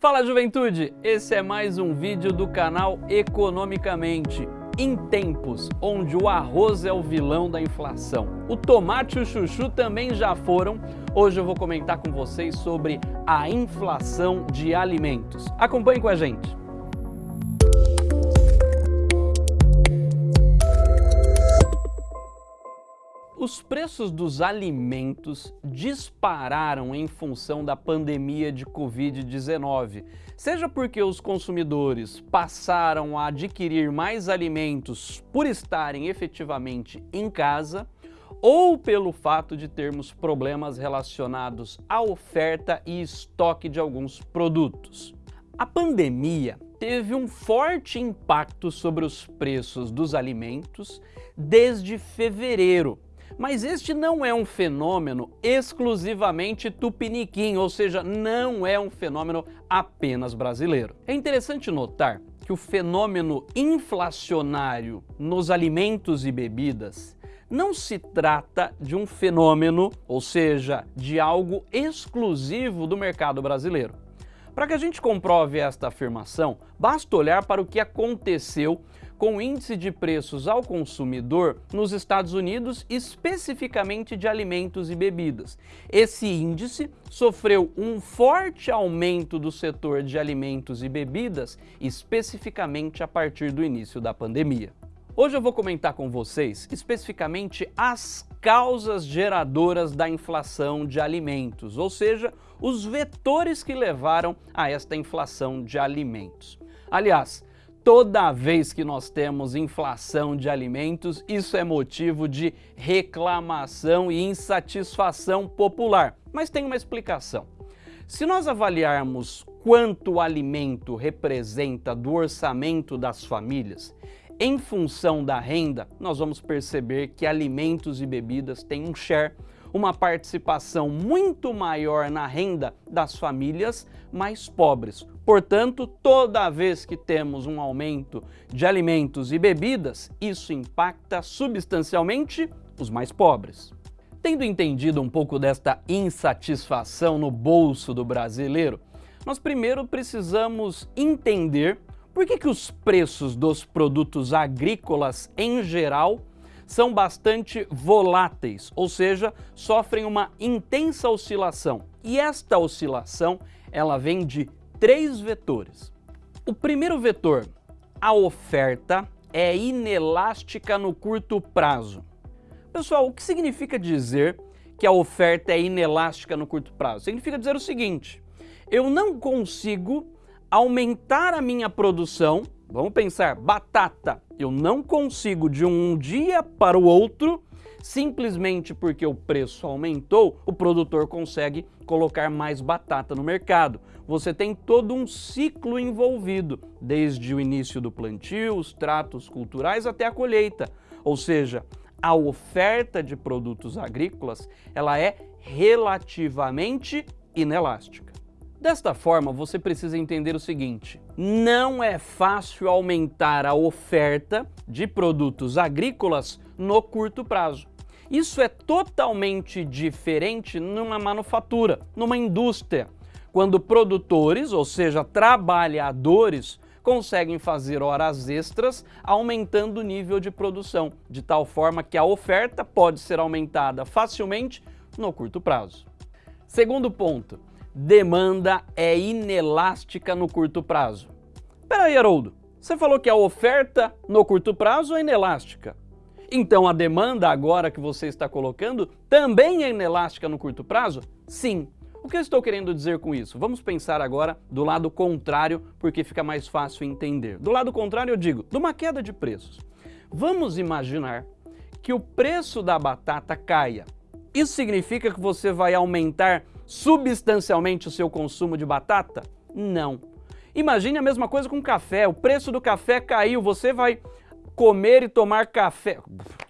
Fala juventude, esse é mais um vídeo do canal Economicamente. Em tempos onde o arroz é o vilão da inflação, o tomate e o chuchu também já foram, hoje eu vou comentar com vocês sobre a inflação de alimentos. Acompanhe com a gente. Os preços dos alimentos dispararam em função da pandemia de Covid-19, seja porque os consumidores passaram a adquirir mais alimentos por estarem efetivamente em casa, ou pelo fato de termos problemas relacionados à oferta e estoque de alguns produtos. A pandemia teve um forte impacto sobre os preços dos alimentos desde fevereiro, mas este não é um fenômeno exclusivamente tupiniquim, ou seja, não é um fenômeno apenas brasileiro. É interessante notar que o fenômeno inflacionário nos alimentos e bebidas não se trata de um fenômeno, ou seja, de algo exclusivo do mercado brasileiro. Para que a gente comprove esta afirmação, basta olhar para o que aconteceu com o índice de preços ao consumidor nos Estados Unidos, especificamente de alimentos e bebidas. Esse índice sofreu um forte aumento do setor de alimentos e bebidas, especificamente a partir do início da pandemia. Hoje eu vou comentar com vocês especificamente as causas geradoras da inflação de alimentos, ou seja, os vetores que levaram a esta inflação de alimentos. Aliás, toda vez que nós temos inflação de alimentos, isso é motivo de reclamação e insatisfação popular. Mas tem uma explicação. Se nós avaliarmos quanto o alimento representa do orçamento das famílias, em função da renda, nós vamos perceber que alimentos e bebidas têm um share uma participação muito maior na renda das famílias mais pobres. Portanto, toda vez que temos um aumento de alimentos e bebidas, isso impacta substancialmente os mais pobres. Tendo entendido um pouco desta insatisfação no bolso do brasileiro, nós primeiro precisamos entender por que, que os preços dos produtos agrícolas em geral são bastante voláteis, ou seja, sofrem uma intensa oscilação. E esta oscilação, ela vem de três vetores. O primeiro vetor, a oferta, é inelástica no curto prazo. Pessoal, o que significa dizer que a oferta é inelástica no curto prazo? Significa dizer o seguinte, eu não consigo aumentar a minha produção Vamos pensar, batata. Eu não consigo de um dia para o outro, simplesmente porque o preço aumentou, o produtor consegue colocar mais batata no mercado. Você tem todo um ciclo envolvido, desde o início do plantio, os tratos culturais até a colheita. Ou seja, a oferta de produtos agrícolas ela é relativamente inelástica. Desta forma, você precisa entender o seguinte, não é fácil aumentar a oferta de produtos agrícolas no curto prazo. Isso é totalmente diferente numa manufatura, numa indústria, quando produtores, ou seja, trabalhadores, conseguem fazer horas extras aumentando o nível de produção, de tal forma que a oferta pode ser aumentada facilmente no curto prazo. Segundo ponto, demanda é inelástica no curto prazo. Peraí, Haroldo, você falou que a oferta no curto prazo é inelástica. Então a demanda agora que você está colocando também é inelástica no curto prazo? Sim. O que eu estou querendo dizer com isso? Vamos pensar agora do lado contrário, porque fica mais fácil entender. Do lado contrário eu digo, de uma queda de preços. Vamos imaginar que o preço da batata caia. Isso significa que você vai aumentar substancialmente o seu consumo de batata? Não. Imagine a mesma coisa com café. O preço do café caiu, você vai comer e tomar café.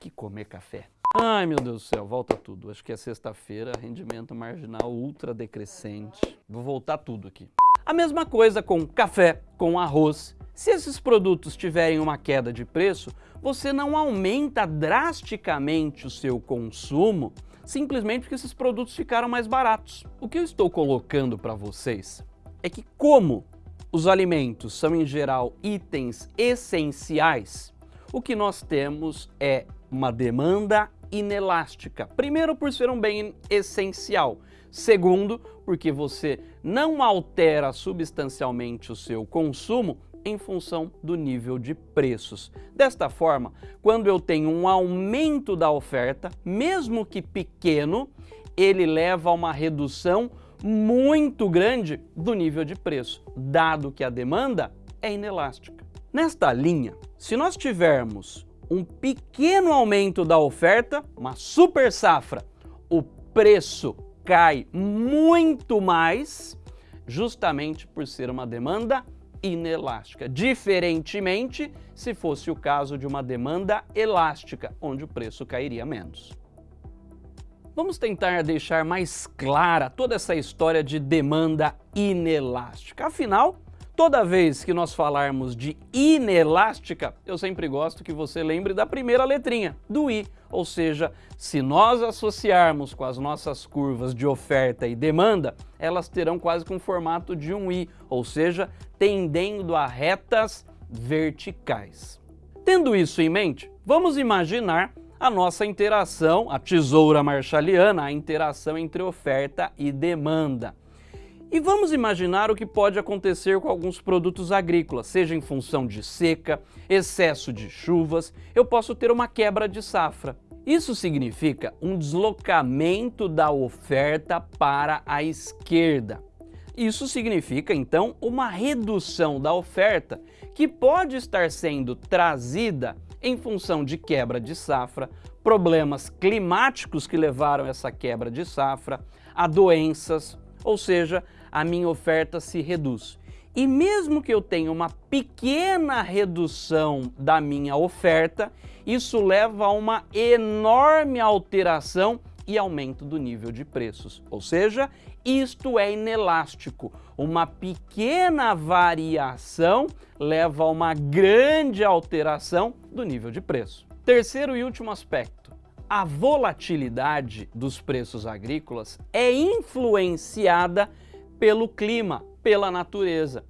Que comer café? Ai, meu Deus do céu, volta tudo. Acho que é sexta-feira, rendimento marginal ultra decrescente. Vou voltar tudo aqui. A mesma coisa com café, com arroz. Se esses produtos tiverem uma queda de preço, você não aumenta drasticamente o seu consumo simplesmente porque esses produtos ficaram mais baratos. O que eu estou colocando para vocês é que como os alimentos são em geral itens essenciais, o que nós temos é uma demanda inelástica. Primeiro, por ser um bem essencial. Segundo, porque você não altera substancialmente o seu consumo em função do nível de preços. Desta forma, quando eu tenho um aumento da oferta, mesmo que pequeno, ele leva a uma redução muito grande do nível de preço, dado que a demanda é inelástica. Nesta linha, se nós tivermos um pequeno aumento da oferta, uma super safra, o preço cai muito mais, justamente por ser uma demanda inelástica, diferentemente se fosse o caso de uma demanda elástica, onde o preço cairia menos. Vamos tentar deixar mais clara toda essa história de demanda inelástica. Afinal, toda vez que nós falarmos de inelástica, eu sempre gosto que você lembre da primeira letrinha, do I. Ou seja, se nós associarmos com as nossas curvas de oferta e demanda, elas terão quase com o formato de um I, ou seja, tendendo a retas verticais. Tendo isso em mente, vamos imaginar a nossa interação, a tesoura marshalliana, a interação entre oferta e demanda. E vamos imaginar o que pode acontecer com alguns produtos agrícolas, seja em função de seca, excesso de chuvas, eu posso ter uma quebra de safra. Isso significa um deslocamento da oferta para a esquerda. Isso significa, então, uma redução da oferta que pode estar sendo trazida em função de quebra de safra, problemas climáticos que levaram essa quebra de safra, a doenças, ou seja, a minha oferta se reduz. E mesmo que eu tenha uma pequena redução da minha oferta, isso leva a uma enorme alteração e aumento do nível de preços. Ou seja, isto é inelástico. Uma pequena variação leva a uma grande alteração do nível de preço. Terceiro e último aspecto. A volatilidade dos preços agrícolas é influenciada pelo clima, pela natureza.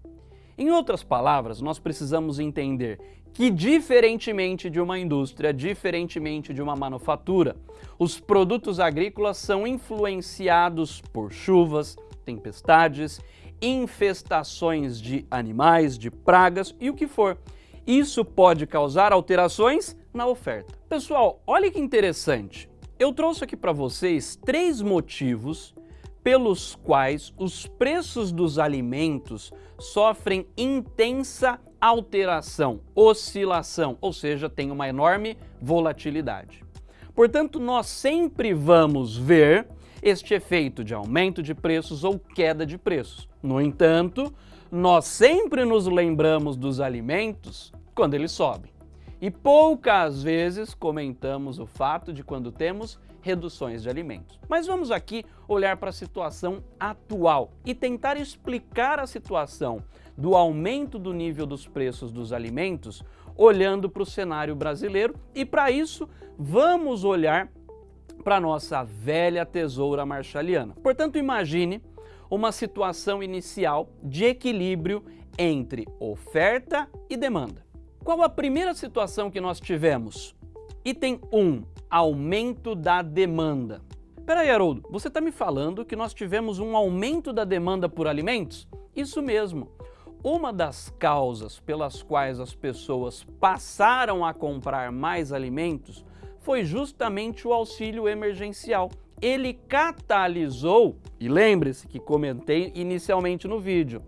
Em outras palavras, nós precisamos entender que, diferentemente de uma indústria, diferentemente de uma manufatura, os produtos agrícolas são influenciados por chuvas, tempestades, infestações de animais, de pragas e o que for. Isso pode causar alterações na oferta. Pessoal, olha que interessante. Eu trouxe aqui para vocês três motivos pelos quais os preços dos alimentos sofrem intensa alteração, oscilação, ou seja, tem uma enorme volatilidade. Portanto, nós sempre vamos ver este efeito de aumento de preços ou queda de preços. No entanto, nós sempre nos lembramos dos alimentos quando eles sobem. E poucas vezes comentamos o fato de quando temos reduções de alimentos. Mas vamos aqui olhar para a situação atual e tentar explicar a situação do aumento do nível dos preços dos alimentos olhando para o cenário brasileiro e para isso vamos olhar para a nossa velha tesoura marshalliana. Portanto, imagine uma situação inicial de equilíbrio entre oferta e demanda. Qual a primeira situação que nós tivemos? Item 1, aumento da demanda. Peraí, Haroldo, você está me falando que nós tivemos um aumento da demanda por alimentos? Isso mesmo. Uma das causas pelas quais as pessoas passaram a comprar mais alimentos foi justamente o auxílio emergencial. Ele catalisou, e lembre-se que comentei inicialmente no vídeo,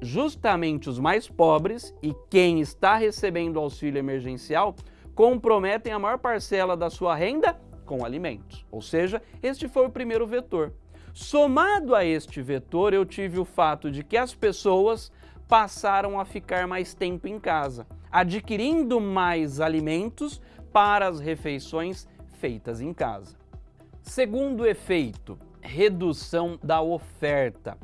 justamente os mais pobres e quem está recebendo auxílio emergencial comprometem a maior parcela da sua renda com alimentos. Ou seja, este foi o primeiro vetor. Somado a este vetor, eu tive o fato de que as pessoas passaram a ficar mais tempo em casa, adquirindo mais alimentos para as refeições feitas em casa. Segundo efeito, redução da oferta.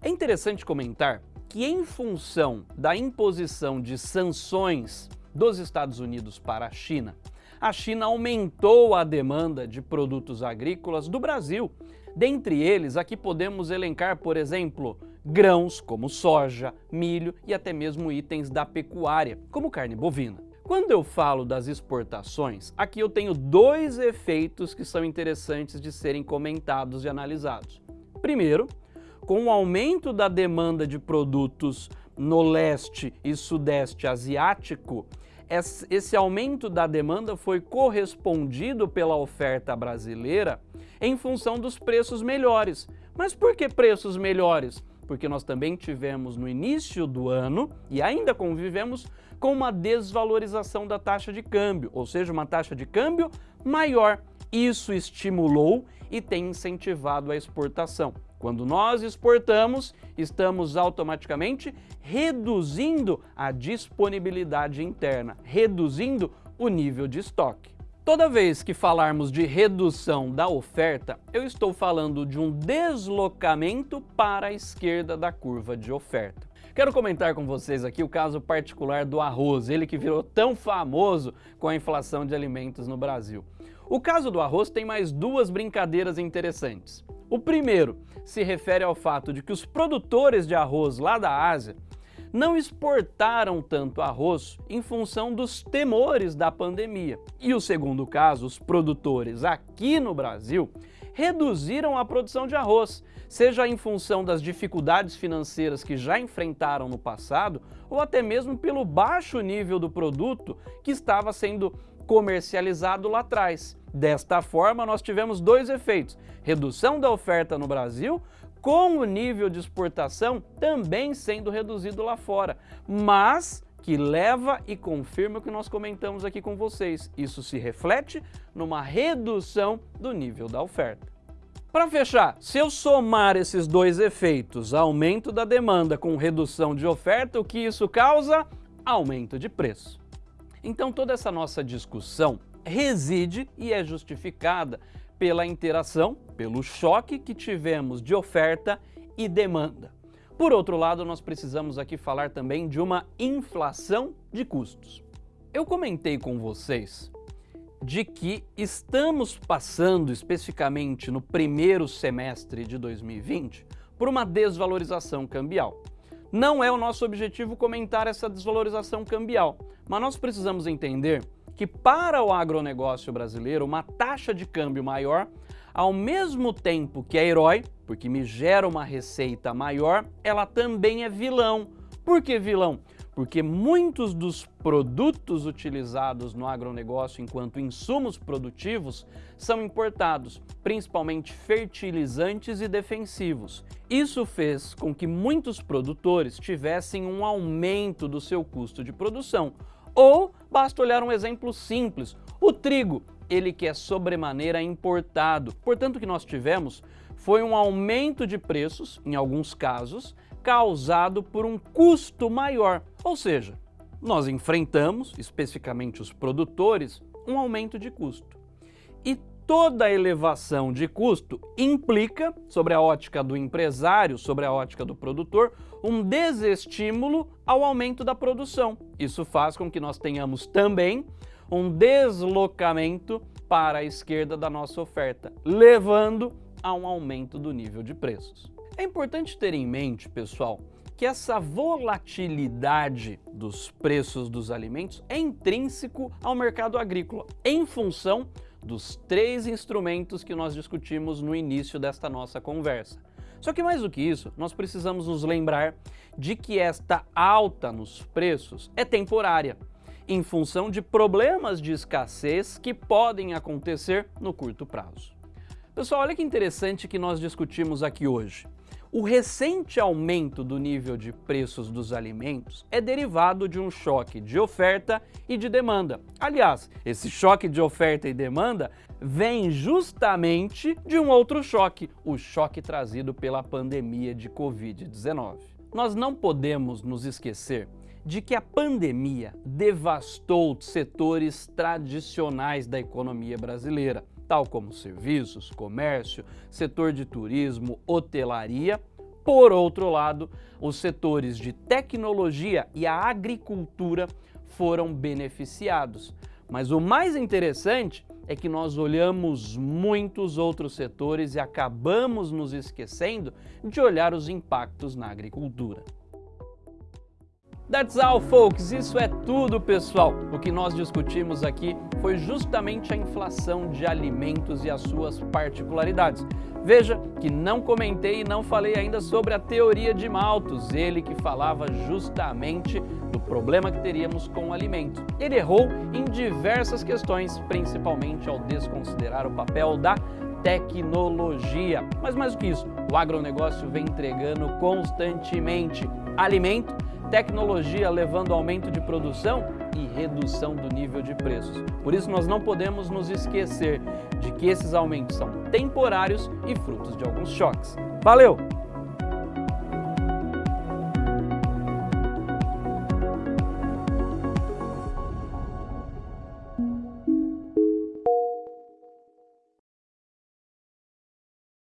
É interessante comentar que em função da imposição de sanções dos Estados Unidos para a China, a China aumentou a demanda de produtos agrícolas do Brasil. Dentre eles, aqui podemos elencar, por exemplo, grãos como soja, milho e até mesmo itens da pecuária, como carne bovina. Quando eu falo das exportações, aqui eu tenho dois efeitos que são interessantes de serem comentados e analisados. Primeiro, com o aumento da demanda de produtos no leste e sudeste asiático, esse aumento da demanda foi correspondido pela oferta brasileira em função dos preços melhores. Mas por que preços melhores? Porque nós também tivemos no início do ano e ainda convivemos com uma desvalorização da taxa de câmbio, ou seja, uma taxa de câmbio maior. Isso estimulou e tem incentivado a exportação. Quando nós exportamos, estamos automaticamente reduzindo a disponibilidade interna, reduzindo o nível de estoque. Toda vez que falarmos de redução da oferta, eu estou falando de um deslocamento para a esquerda da curva de oferta. Quero comentar com vocês aqui o caso particular do arroz, ele que virou tão famoso com a inflação de alimentos no Brasil. O caso do arroz tem mais duas brincadeiras interessantes. O primeiro se refere ao fato de que os produtores de arroz lá da Ásia não exportaram tanto arroz em função dos temores da pandemia. E o segundo caso, os produtores aqui no Brasil reduziram a produção de arroz, seja em função das dificuldades financeiras que já enfrentaram no passado ou até mesmo pelo baixo nível do produto que estava sendo comercializado lá atrás. Desta forma, nós tivemos dois efeitos, redução da oferta no Brasil, com o nível de exportação também sendo reduzido lá fora, mas que leva e confirma o que nós comentamos aqui com vocês. Isso se reflete numa redução do nível da oferta. Para fechar, se eu somar esses dois efeitos, aumento da demanda com redução de oferta, o que isso causa? Aumento de preço. Então toda essa nossa discussão reside e é justificada pela interação, pelo choque que tivemos de oferta e demanda. Por outro lado, nós precisamos aqui falar também de uma inflação de custos. Eu comentei com vocês de que estamos passando, especificamente no primeiro semestre de 2020, por uma desvalorização cambial. Não é o nosso objetivo comentar essa desvalorização cambial, mas nós precisamos entender que para o agronegócio brasileiro uma taxa de câmbio maior, ao mesmo tempo que é herói, porque me gera uma receita maior, ela também é vilão. Por que vilão? Porque muitos dos produtos utilizados no agronegócio enquanto insumos produtivos são importados, principalmente fertilizantes e defensivos. Isso fez com que muitos produtores tivessem um aumento do seu custo de produção, ou basta olhar um exemplo simples, o trigo, ele que é sobremaneira importado. Portanto, o que nós tivemos foi um aumento de preços, em alguns casos, causado por um custo maior. Ou seja, nós enfrentamos, especificamente os produtores, um aumento de custo. E toda elevação de custo implica, sobre a ótica do empresário, sobre a ótica do produtor, um desestímulo ao aumento da produção. Isso faz com que nós tenhamos também um deslocamento para a esquerda da nossa oferta, levando a um aumento do nível de preços. É importante ter em mente, pessoal, que essa volatilidade dos preços dos alimentos é intrínseco ao mercado agrícola, em função dos três instrumentos que nós discutimos no início desta nossa conversa. Só que mais do que isso, nós precisamos nos lembrar de que esta alta nos preços é temporária, em função de problemas de escassez que podem acontecer no curto prazo. Pessoal, olha que interessante que nós discutimos aqui hoje. O recente aumento do nível de preços dos alimentos é derivado de um choque de oferta e de demanda. Aliás, esse choque de oferta e demanda vem justamente de um outro choque, o choque trazido pela pandemia de Covid-19. Nós não podemos nos esquecer de que a pandemia devastou setores tradicionais da economia brasileira tal como serviços, comércio, setor de turismo, hotelaria. Por outro lado, os setores de tecnologia e a agricultura foram beneficiados. Mas o mais interessante é que nós olhamos muitos outros setores e acabamos nos esquecendo de olhar os impactos na agricultura. That's all, folks! Isso é tudo, pessoal! O que nós discutimos aqui foi justamente a inflação de alimentos e as suas particularidades. Veja que não comentei e não falei ainda sobre a teoria de Malthus, ele que falava justamente do problema que teríamos com o alimento. Ele errou em diversas questões, principalmente ao desconsiderar o papel da tecnologia. Mas mais do que isso, o agronegócio vem entregando constantemente alimento tecnologia levando aumento de produção e redução do nível de preços. Por isso nós não podemos nos esquecer de que esses aumentos são temporários e frutos de alguns choques. Valeu!